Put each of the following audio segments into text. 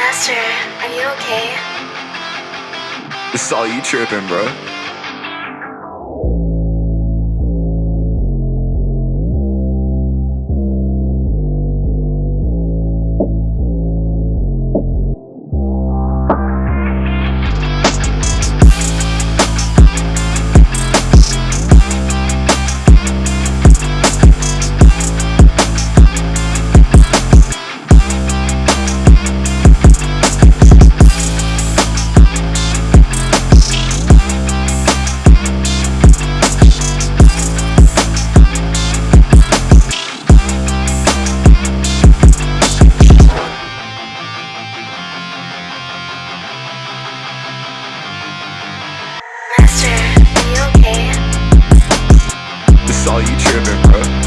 Master, are you okay? It's all you tripping, bro. All you tripping, bro.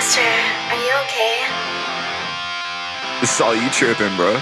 Master, are you okay? It's all you tripping, bro.